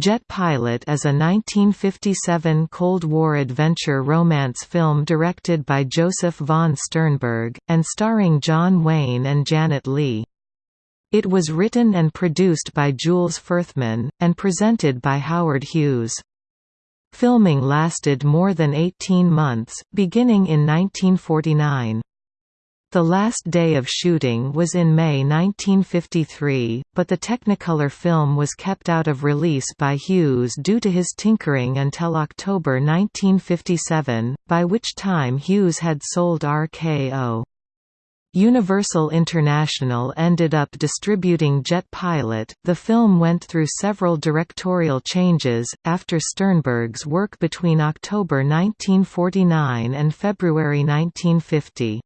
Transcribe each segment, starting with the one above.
Jet Pilot is a 1957 Cold War adventure romance film directed by Josef von Sternberg, and starring John Wayne and Janet Leigh. It was written and produced by Jules Furthman, and presented by Howard Hughes. Filming lasted more than 18 months, beginning in 1949. The last day of shooting was in May 1953, but the Technicolor film was kept out of release by Hughes due to his tinkering until October 1957, by which time Hughes had sold RKO. Universal International ended up distributing Jet Pilot. The film went through several directorial changes, after Sternberg's work between October 1949 and February 1950.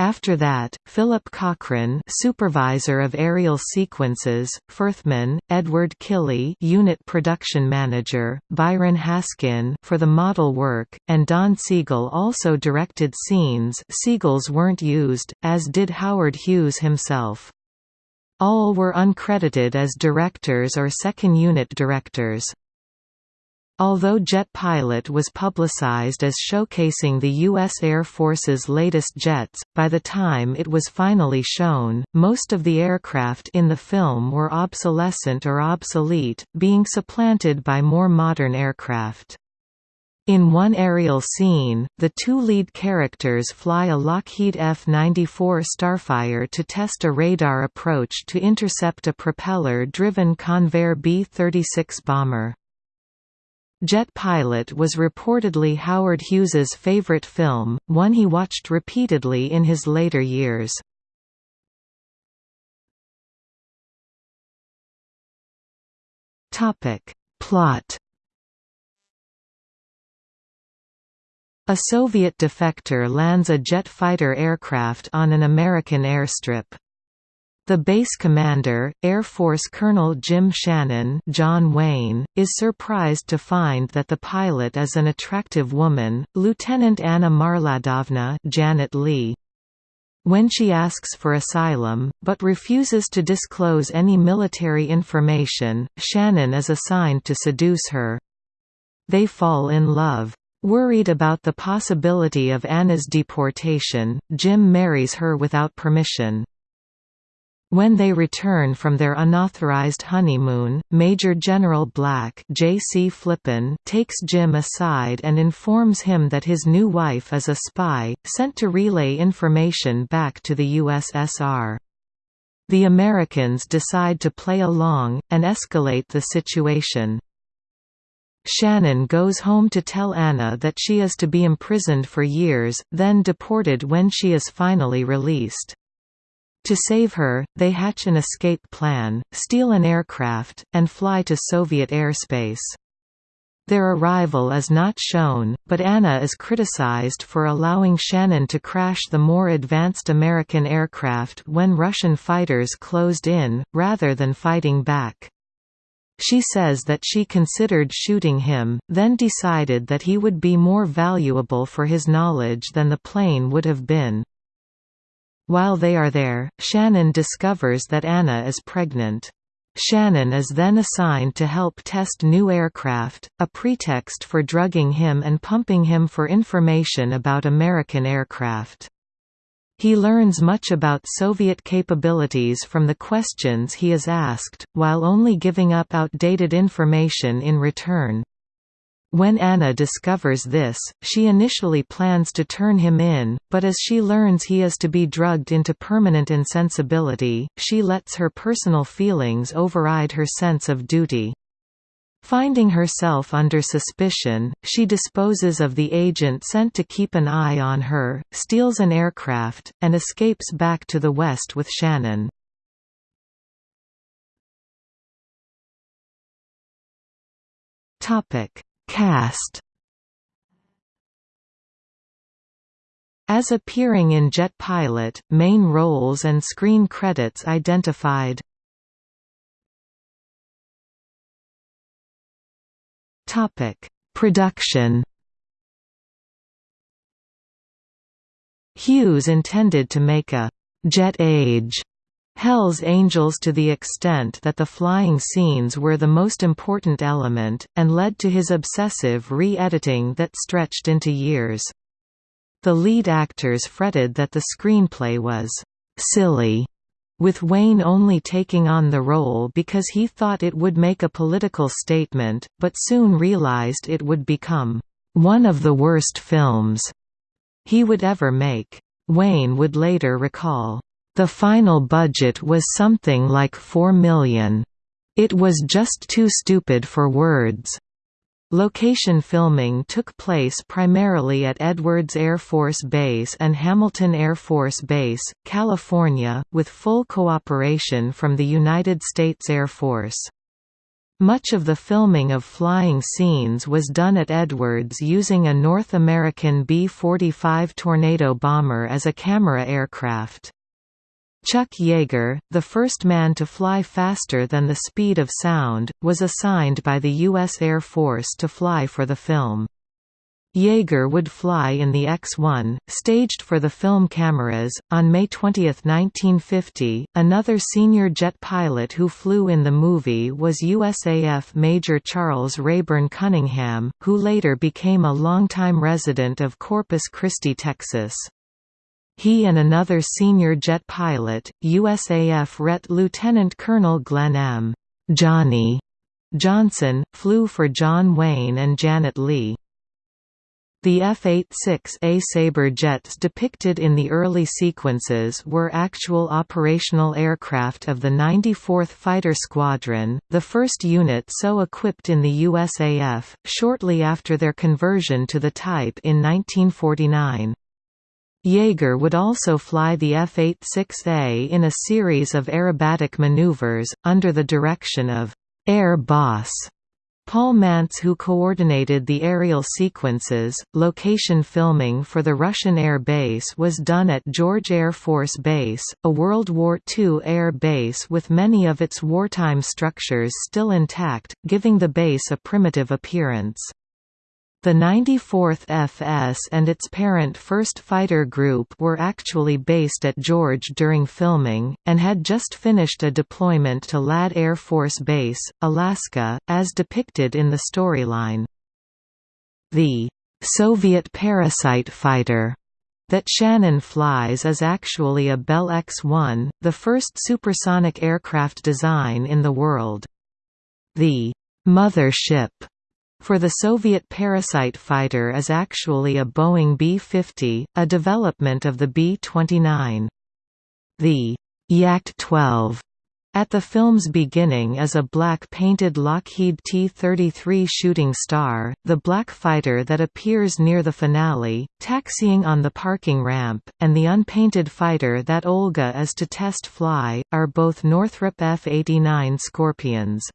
After that, Philip Cochran, supervisor of aerial sequences, Furthman, Edward Killy, unit production manager, Byron Haskin for the model work, and Don Siegel also directed scenes. Siegel's weren't used, as did Howard Hughes himself. All were uncredited as directors or second unit directors. Although Jet Pilot was publicized as showcasing the U.S. Air Force's latest jets, by the time it was finally shown, most of the aircraft in the film were obsolescent or obsolete, being supplanted by more modern aircraft. In one aerial scene, the two lead characters fly a Lockheed F-94 Starfire to test a radar approach to intercept a propeller-driven Convair B-36 bomber. Jet Pilot was reportedly Howard Hughes's favorite film, one he watched repeatedly in his later years. Topic: Plot A Soviet defector lands a jet fighter aircraft on an American airstrip. The base commander, Air Force Colonel Jim Shannon John Wayne, is surprised to find that the pilot is an attractive woman, Lieutenant Anna Marladovna Janet Leigh. When she asks for asylum, but refuses to disclose any military information, Shannon is assigned to seduce her. They fall in love. Worried about the possibility of Anna's deportation, Jim marries her without permission. When they return from their unauthorized honeymoon, Major General Black Jay C. Flippen takes Jim aside and informs him that his new wife is a spy, sent to relay information back to the USSR. The Americans decide to play along, and escalate the situation. Shannon goes home to tell Anna that she is to be imprisoned for years, then deported when she is finally released. To save her, they hatch an escape plan, steal an aircraft, and fly to Soviet airspace. Their arrival is not shown, but Anna is criticized for allowing Shannon to crash the more advanced American aircraft when Russian fighters closed in, rather than fighting back. She says that she considered shooting him, then decided that he would be more valuable for his knowledge than the plane would have been. While they are there, Shannon discovers that Anna is pregnant. Shannon is then assigned to help test new aircraft, a pretext for drugging him and pumping him for information about American aircraft. He learns much about Soviet capabilities from the questions he is asked, while only giving up outdated information in return. When Anna discovers this, she initially plans to turn him in, but as she learns he is to be drugged into permanent insensibility, she lets her personal feelings override her sense of duty. Finding herself under suspicion, she disposes of the agent sent to keep an eye on her, steals an aircraft, and escapes back to the West with Shannon. Topic Cast. As appearing in Jet Pilot, main roles and screen credits identified. Production. Hughes intended to make a «Jet Age» Hell's Angels to the extent that the flying scenes were the most important element, and led to his obsessive re-editing that stretched into years. The lead actors fretted that the screenplay was «silly», with Wayne only taking on the role because he thought it would make a political statement, but soon realized it would become «one of the worst films» he would ever make. Wayne would later recall, the final budget was something like 4 million. It was just too stupid for words. Location filming took place primarily at Edwards Air Force Base and Hamilton Air Force Base, California, with full cooperation from the United States Air Force. Much of the filming of flying scenes was done at Edwards using a North American B-45 Tornado bomber as a camera aircraft. Chuck Yeager, the first man to fly faster than the speed of sound, was assigned by the U.S. Air Force to fly for the film. Yeager would fly in the X-1, staged for the film cameras. On May 20, 1950, another senior jet pilot who flew in the movie was USAF Major Charles Rayburn Cunningham, who later became a longtime resident of Corpus Christi, Texas. He and another senior jet pilot, USAF RET Lieutenant Colonel Glenn M. Johnny Johnson, flew for John Wayne and Janet Leigh. The F-86A Sabre jets depicted in the early sequences were actual operational aircraft of the 94th Fighter Squadron, the first unit so equipped in the USAF, shortly after their conversion to the type in 1949. Yeager would also fly the F-86A in a series of aerobatic maneuvers, under the direction of «Air Boss» Paul Mantz who coordinated the aerial sequences. Location filming for the Russian air base was done at George Air Force Base, a World War II air base with many of its wartime structures still intact, giving the base a primitive appearance. The 94th FS and its parent 1st Fighter Group were actually based at George during filming, and had just finished a deployment to Ladd Air Force Base, Alaska, as depicted in the storyline. The Soviet Parasite fighter that Shannon flies is actually a Bell X-1, the first supersonic aircraft design in the world. The «mother ship» for the Soviet Parasite fighter is actually a Boeing B-50, a development of the B-29. The Yak-12 at the film's beginning is a black-painted Lockheed T-33 Shooting Star, the black fighter that appears near the finale, taxiing on the parking ramp, and the unpainted fighter that Olga is to test fly, are both Northrop F-89 Scorpions.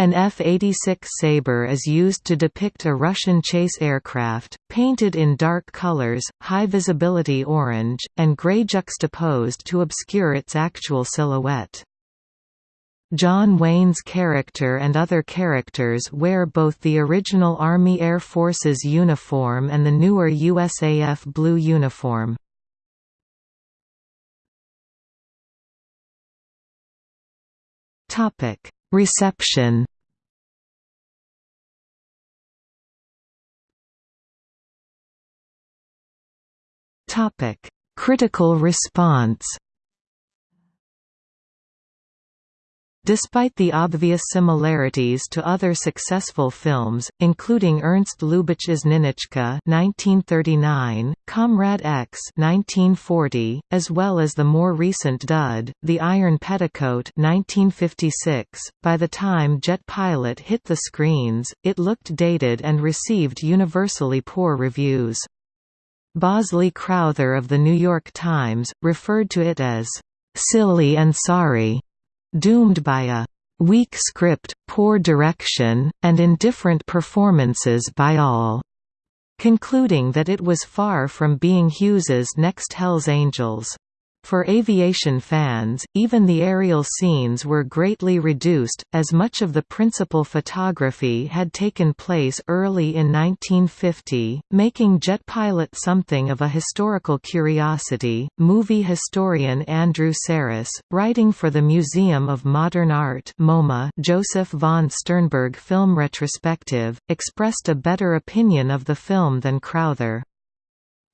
An F-86 Sabre is used to depict a Russian chase aircraft, painted in dark colors, high-visibility orange, and gray juxtaposed to obscure its actual silhouette. John Wayne's character and other characters wear both the original Army Air Forces uniform and the newer USAF blue uniform. Topic Reception. Critical response Despite the obvious similarities to other successful films, including Ernst Lubitsch's Ninotchka (1939), Comrade X (1940), as well as the more recent dud, The Iron Petticoat (1956), by the time Jet Pilot hit the screens, it looked dated and received universally poor reviews. Bosley Crowther of The New York Times, referred to it as, "...silly and sorry." Doomed by a weak script, poor direction, and indifferent performances by all, concluding that it was far from being Hughes's next Hell's Angels. For aviation fans, even the aerial scenes were greatly reduced, as much of the principal photography had taken place early in 1950, making jet pilot something of a historical curiosity. Movie historian Andrew Sarris, writing for the Museum of Modern Art MoMA Josef von Sternberg Film Retrospective, expressed a better opinion of the film than Crowther.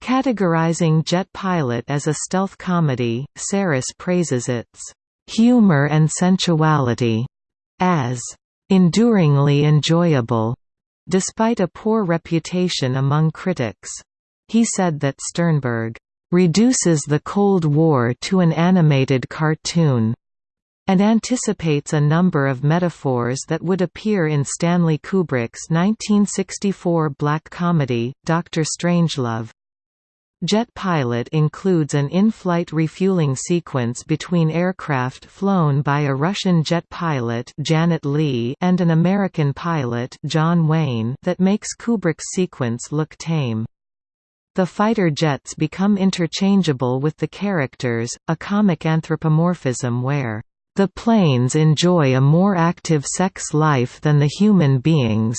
Categorizing Jet Pilot as a stealth comedy, Sarris praises its humor and sensuality as enduringly enjoyable, despite a poor reputation among critics. He said that Sternberg reduces the Cold War to an animated cartoon and anticipates a number of metaphors that would appear in Stanley Kubrick's 1964 black comedy, Dr. Strangelove. Jet Pilot includes an in-flight refueling sequence between aircraft flown by a Russian jet pilot Janet Leigh and an American pilot John Wayne that makes Kubrick's sequence look tame. The fighter jets become interchangeable with the characters, a comic anthropomorphism where the planes enjoy a more active sex life than the human beings.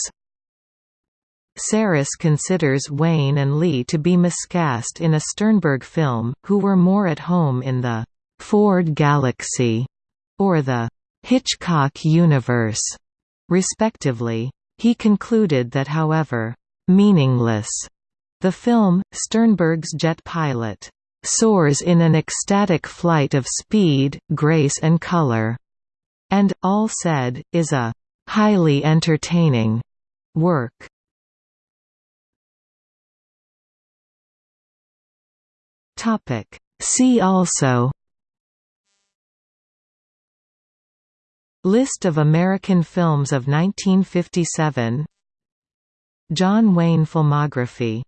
Sarris considers Wayne and Leigh to be miscast in a Sternberg film, who were more at home in the Ford Galaxy or the Hitchcock universe, respectively. He concluded that however meaningless the film, Sternberg's jet pilot soars in an ecstatic flight of speed, grace and color, and, all said, is a highly entertaining work. Topic. See also List of American films of 1957 John Wayne filmography